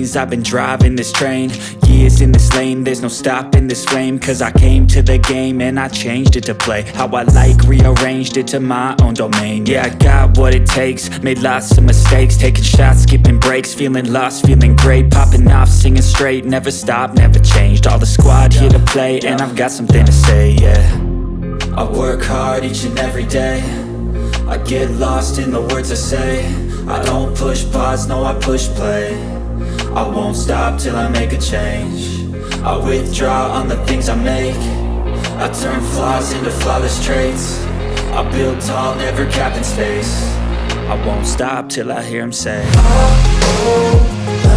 lanes. I've been driving this train. Years in this lane. There's no stopping this flame. Cause I came to the game And I changed it to play How I like Rearranged it to my own domain. Yeah, I got what it takes. Made lots of mistakes. Taking shots, skipping breaks. Feeling lost, feeling great. Popping off, singing straight. Never stopped, never changed. All the squad here to play And I've got something to say, yeah. I work hard each and every day. I get lost in the words I say. I don't push pause, no I push play I won't stop till I make a change. I withdraw on the things I make. I turn flaws into flawless traits. I build tall, never capped in space. I won't stop till I hear him say and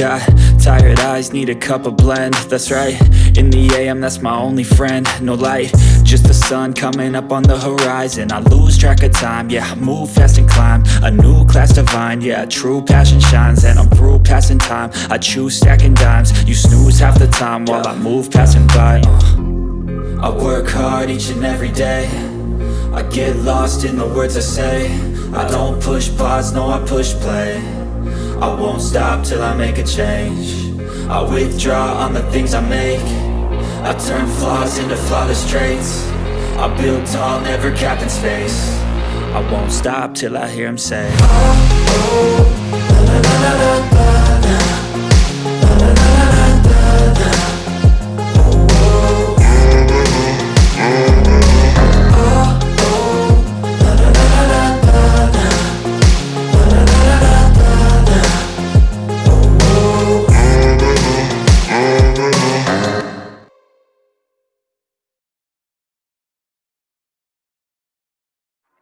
got tired eyes, need a cup of blend. That's right, in the AM that's my only friend. No light, just the sun coming up on the horizon. I lose track of time, yeah, move fast and climb. A new class divine, yeah, true passion shines. And I'm through passing time, I choose stacking dimes. You snooze half the time while I move passing by. Uh. I work hard each and every day. I get lost in the words I say. I don't push pause, no I push play I won't stop till I make a change I withdraw on the things I make I turn flaws into flawless traits I build tall, never capped in space I won't stop till I hear him say oh, oh, la, la, la,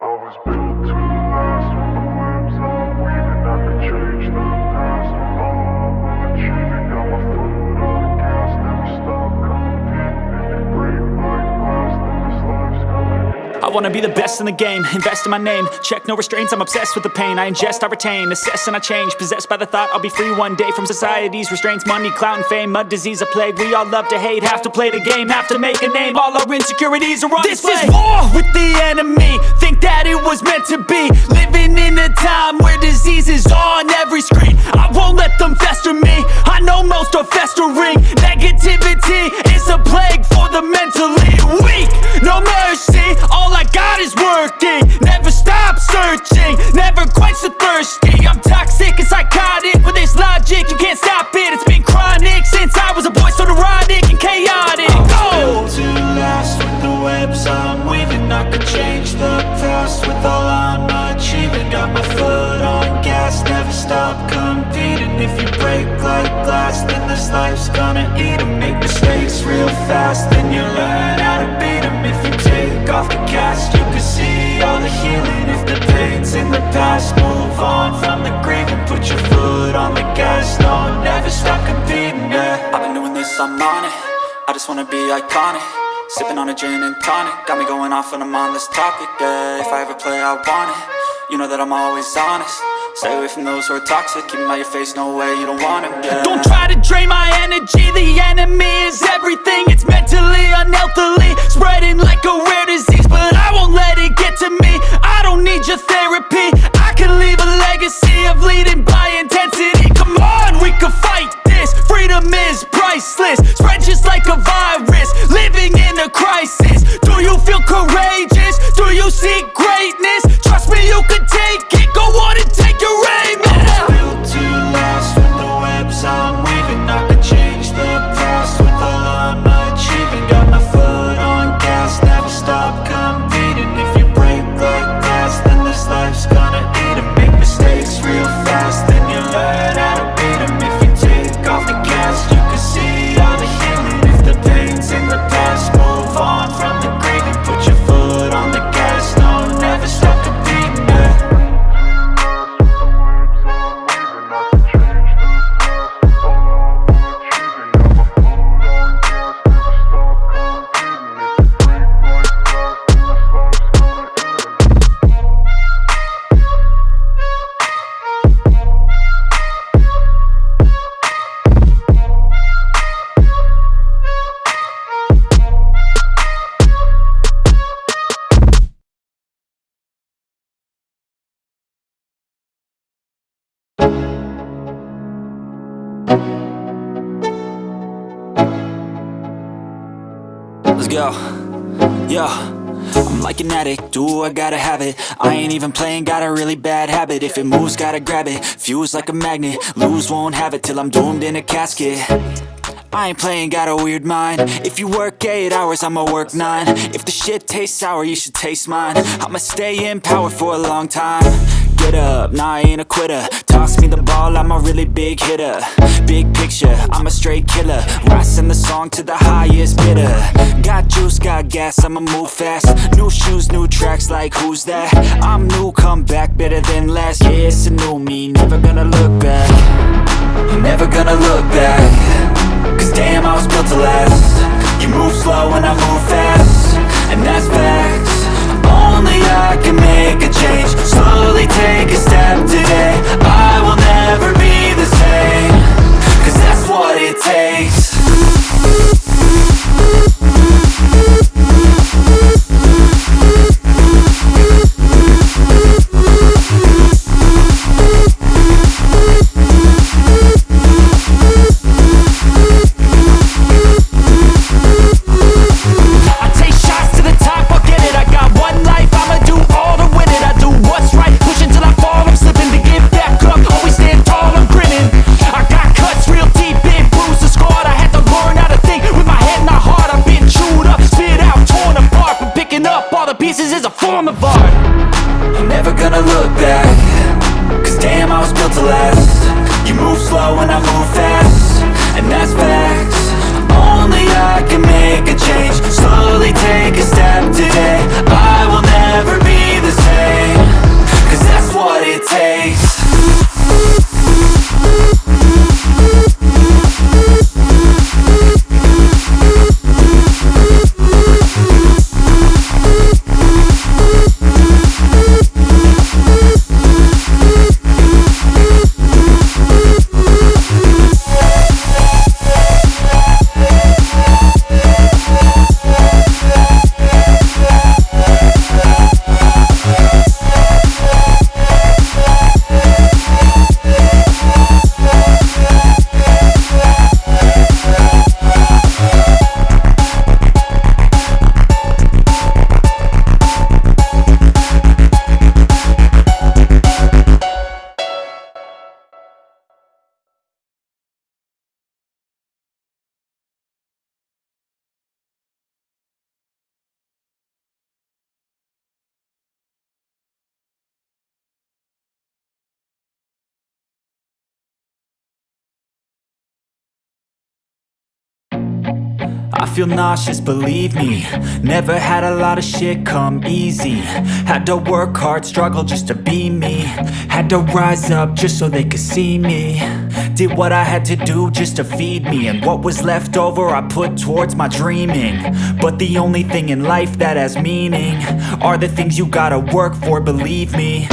I wanna be the best in the game, invest in my name. Check no restraints, I'm obsessed with the pain. I ingest, I retain, assess and I change. Possessed by the thought I'll be free one day From society's restraints, money, clout and fame Mud, disease, a plague, we all love to hate Have to play the game, have to make a name. All our insecurities are on This display. is war with the enemy. Think that it was meant to be. Living in a time where disease is on every screen. I won't let them fester me. I know most are festering. Negativity is a plague for the mentally weak. No mercy, all I I got is working. Never stop searching Never quench the thirsty. I'm toxic and psychotic With this logic, you can't stop it. It's been chronic since I was a boy So neurotic and chaotic. Go! to last with the webs I'm weaving. I could change the past with all I'm like glass, then this life's gonna eat em. Make mistakes real fast, then you learn how to beat em. If you take off the cast You can see all the healing. If the pain's in the past Move on from the grave and put your foot on the gas. No, never stop competing, yeah. I've been doing this, I'm on it. I just wanna be iconic. Sipping on a gin and tonic. Got me going off when I'm on this topic, yeah. If I ever play, I want it. You know that I'm always honest Stay away from those who are toxic. Keep them out your face, no way, you don't want them, yeah Don't try to drain my energy. The enemy is everything. It's mentally, unhealthily Spreading like a rare disease But I won't let it get to me. I don't need your therapy. I can leave a legacy of leading by intensity. Come on, we can fight this. Freedom is priceless. Spread just like a virus. Living go. Yo. I'm like an addict, do I gotta have it? I ain't even playing, got a really bad habit. If it moves, gotta grab it, fuse like a magnet Lose, won't have it till I'm doomed in a casket. I ain't playing, got a weird mind. If you work 8 hours, I'ma work 9 If the shit tastes sour, you should taste mine. I'ma stay in power for a long time Get up, nah I ain't a quitter. Toss me the ball, I'm a really big hitter. Big picture, I'm a straight killer. Rising the song to the highest bidder. Got juice, got gas, I'ma move fast. New shoes, new tracks, like who's that? I'm new, come back, better than last Yeah, it's a new me, never gonna look back. Never gonna look back I feel nauseous, believe me. Never had a lot of shit come easy. Had to work hard, struggle just to be me. Had to rise up just so they could see me. Did what I had to do just to feed me. And what was left over I put towards my dreaming. But the only thing in life that has meaning Are the things you gotta work for, believe me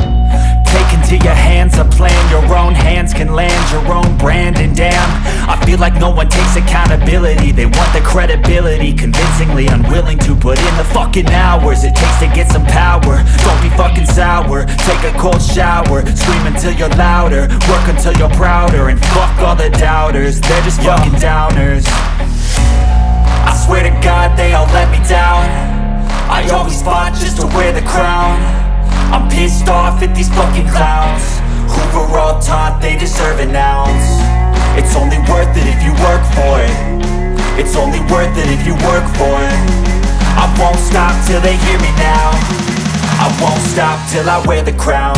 into your hands a plan. Your own hands can land your own brand. And damn, I feel like no one takes accountability. They want the credibility Convincingly unwilling to put in the fucking hours It takes to get some power. Don't be fucking sour. Take a cold shower. Scream until you're louder. Work until you're prouder. And fuck all the doubters. They're just fucking downers. I swear to God they all let me down. I always fought just to wear the crown I'm pissed off at these fucking clowns. Who were all taught they deserve an ounce. It's only worth it if you work for it. It's only worth it if you work for it. I won't stop till they hear me now. I won't stop till I wear the crown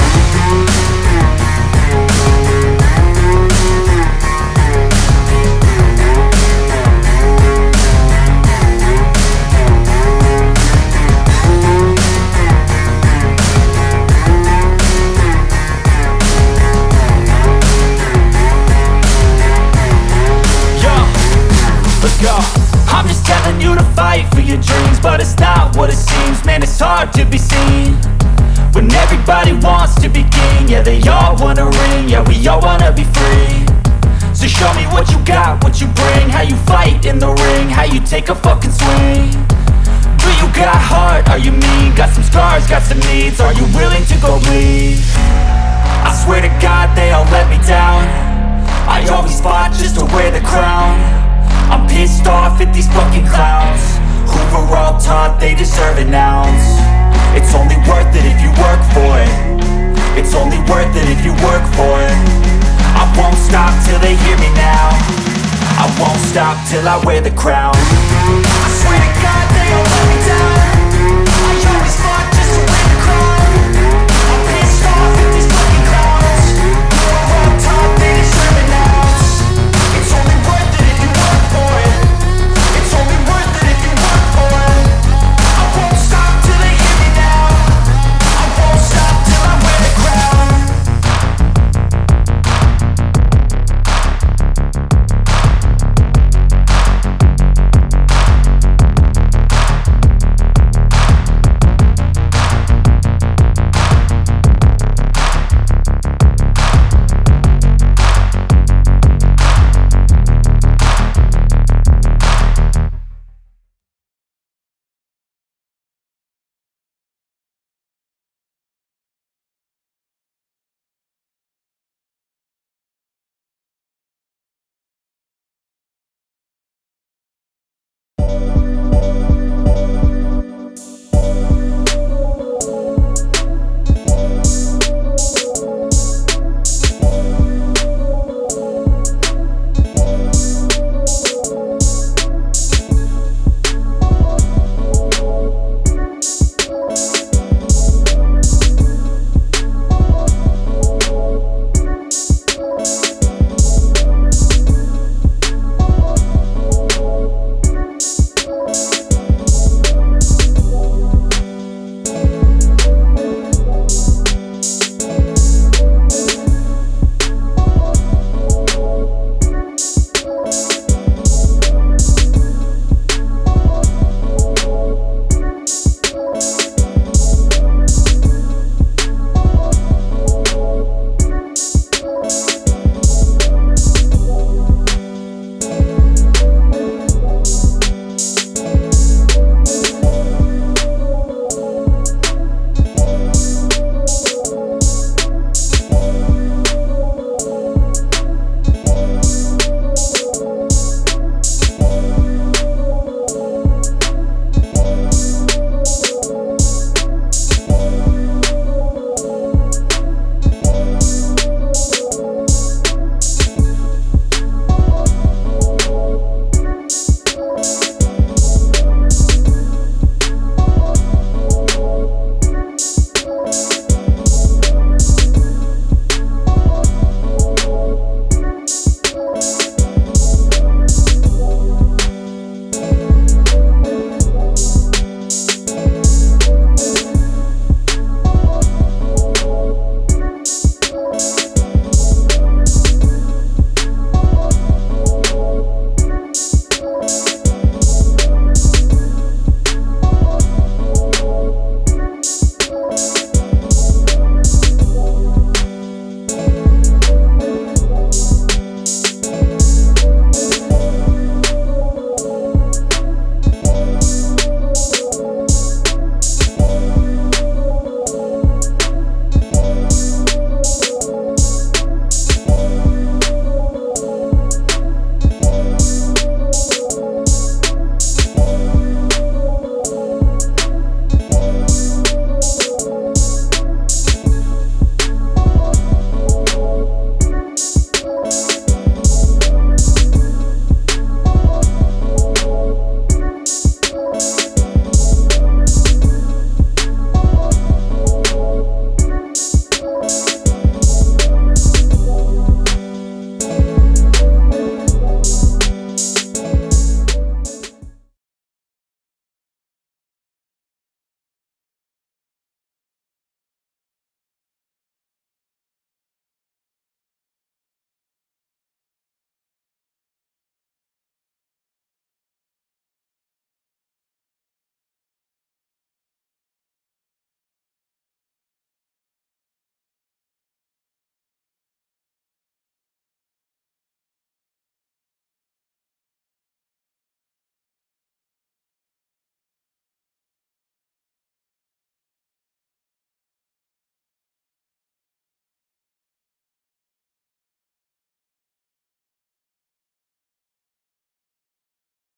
yeah we all wanna be free. So show me what you got, what you bring. How you fight in the ring, how you take a fucking swing. Do you got heart, are you mean? Got some scars, got some needs, are you willing to go bleed? I swear to God they all let me down. I always fought just to wear the crown. I'm pissed off at these fucking clowns. Who were all taught they deserve an ounce? It's only worth it if you work for it. won't stop till I wear the crown. I swear to God